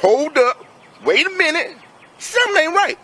hold up, wait a minute, something ain't right.